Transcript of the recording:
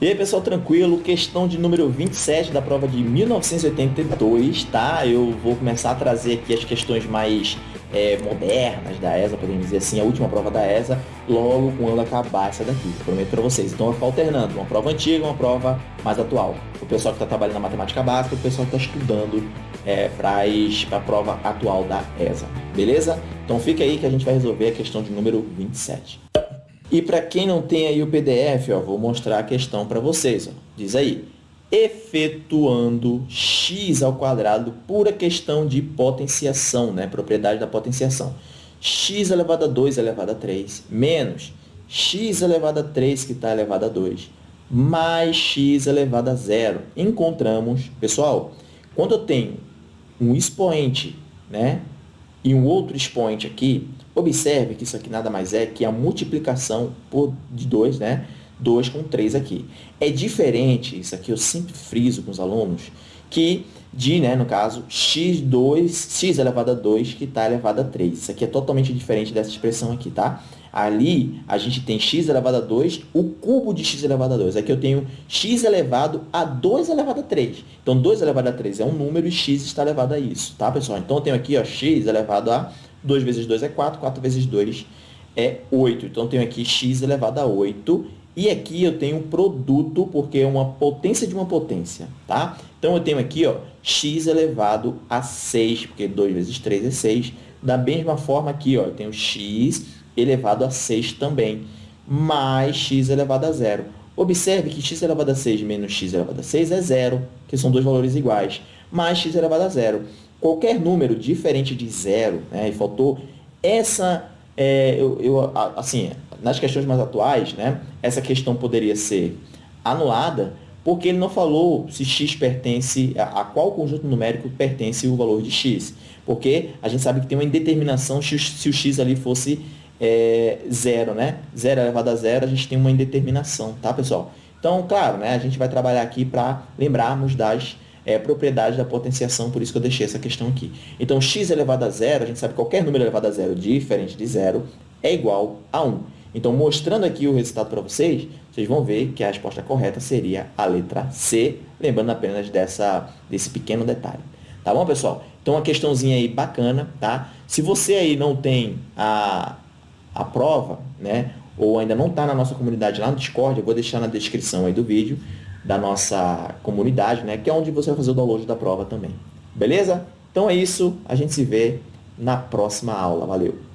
E aí pessoal, tranquilo? Questão de número 27 da prova de 1982, tá? Eu vou começar a trazer aqui as questões mais é, modernas da ESA, podemos dizer assim, a última prova da ESA, logo quando acabar essa daqui, prometo para vocês. Então eu vou alternando, uma prova antiga uma prova mais atual. O pessoal que está trabalhando na matemática básica, o pessoal que está estudando é, para a prova atual da ESA, beleza? Então fica aí que a gente vai resolver a questão de número 27. E para quem não tem aí o PDF, ó, vou mostrar a questão para vocês. Ó. Diz aí, efetuando x ao quadrado pura questão de potenciação, né? propriedade da potenciação. x elevado a 2 elevado a 3 menos x elevado a 3 que está elevado a 2 mais x elevado a zero. Encontramos, pessoal, quando eu tenho um expoente né, e um outro expoente aqui, observe que isso aqui nada mais é que a multiplicação por, de 2, né? 2 com 3 aqui. É diferente, isso aqui eu sempre friso com os alunos, que de, né, no caso, x2, x elevado a 2, que está elevado a 3. Isso aqui é totalmente diferente dessa expressão aqui, tá? Ali, a gente tem x elevado a 2, o cubo de x elevado a 2. Aqui eu tenho x elevado a 2 elevado a 3. Então, 2 elevado a 3 é um número e x está elevado a isso, tá, pessoal? Então, eu tenho aqui ó, x elevado a 2 vezes 2 é 4, 4 vezes 2 é 8. Então, eu tenho aqui x elevado a 8. E aqui eu tenho produto, porque é uma potência de uma potência, tá? Então, eu tenho aqui ó, x elevado a 6, porque 2 vezes 3 é 6. Da mesma forma aqui, ó, eu tenho x elevado a 6 também, mais x elevado a zero. Observe que x elevado a 6 menos x elevado a 6 é zero, que são dois valores iguais, mais x elevado a zero. Qualquer número diferente de zero, né, e faltou essa, é, eu, eu, assim, nas questões mais atuais, né, essa questão poderia ser anulada, porque ele não falou se x pertence, a, a qual conjunto numérico pertence o valor de x. Porque a gente sabe que tem uma indeterminação se, o x ali fosse é, zero, né? Zero elevado a zero, a gente tem uma indeterminação, tá, pessoal? Então, claro, né, a gente vai trabalhar aqui para lembrarmos das é, propriedades da potenciação, por isso que eu deixei essa questão aqui. Então, x elevado a zero, a gente sabe que qualquer número elevado a zero diferente de zero é igual a 1. Então, mostrando aqui o resultado para vocês, vocês vão ver que a resposta correta seria a letra C, lembrando apenas dessa, desse pequeno detalhe. Tá bom, pessoal? Então, uma questãozinha aí bacana, tá? Se você aí não tem a, a prova, né, ou ainda não está na nossa comunidade lá no Discord, eu vou deixar na descrição aí do vídeo da nossa comunidade, né, que é onde você vai fazer o download da prova também. Beleza? Então é isso, a gente se vê na próxima aula. Valeu!